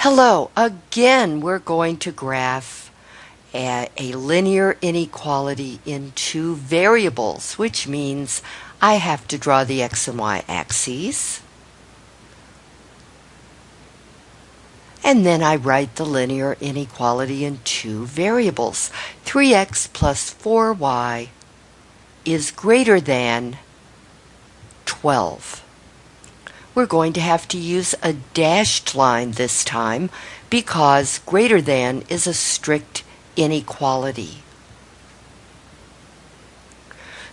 Hello, again we're going to graph a, a, linear inequality in two variables, which means I have to draw the x and y axes. And then I write the linear inequality in two variables. 3x plus 4y is greater than 12 we're going to have to use a dashed line this time because greater than is a strict inequality.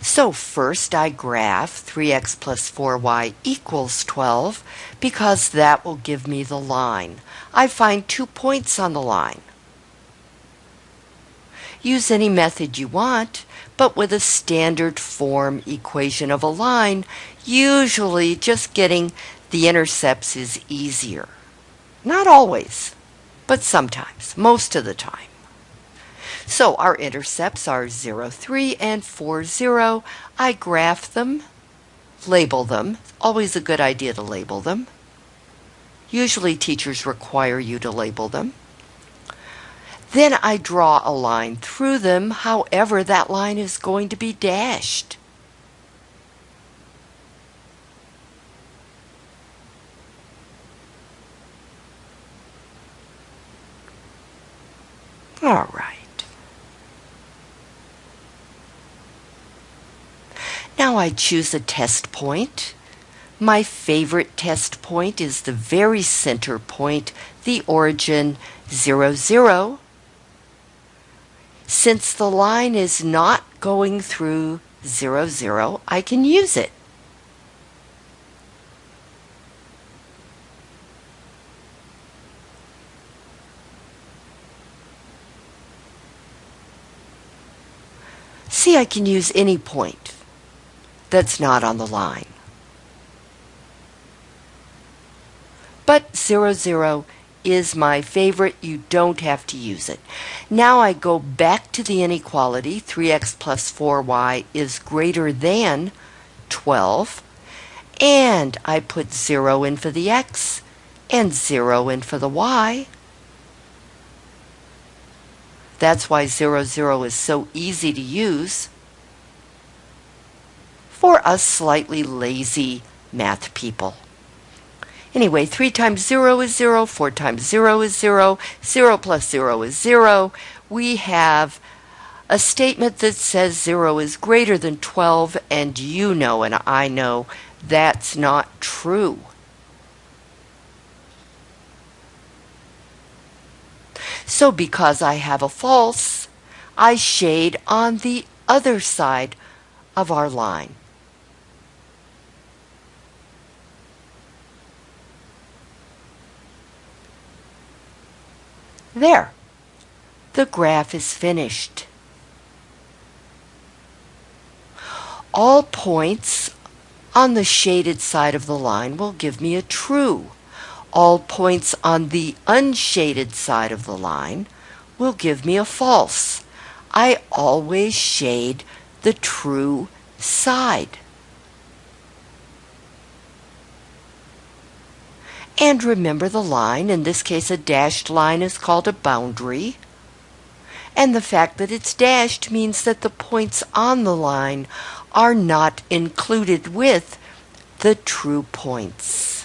So first I graph 3x plus 4y equals 12 because that will give me the line. I find two points on the line. Use any method you want, but with a standard form equation of a line, usually just getting the intercepts is easier. Not always, but sometimes, most of the time. So our intercepts are 0, 3 and 4, 0. I graph them, label them. Always a good idea to label them. Usually teachers require you to label them. Then I draw a line through them, however that line is going to be dashed. All right. Now I choose a test point. My favorite test point is the very center point, the origin 0, 0. Since the line is not going through 0, 0, I can use it. See, I can use any point that's not on the line. But 0, 0 is my favorite. You don't have to use it. Now I go back to the inequality. 3x plus 4y is greater than 12. And I put 0 in for the x and 0 in for the y. That's why 0, 0 is so easy to use for us slightly lazy math people. Anyway, 3 times 0 is 0, 4 times 0 is 0, 0 plus 0 is 0. We have a statement that says 0 is greater than 12, and you know and I know that's not true. So because I have a false, I shade on the other side of our line. There. The graph is finished. All points on the shaded side of the line will give me a true. All points on the unshaded side of the line will give me a false. I always shade the true side. And remember the line, in this case a dashed line is called a boundary. And the fact that it's dashed means that the points on the line are not included with the true points.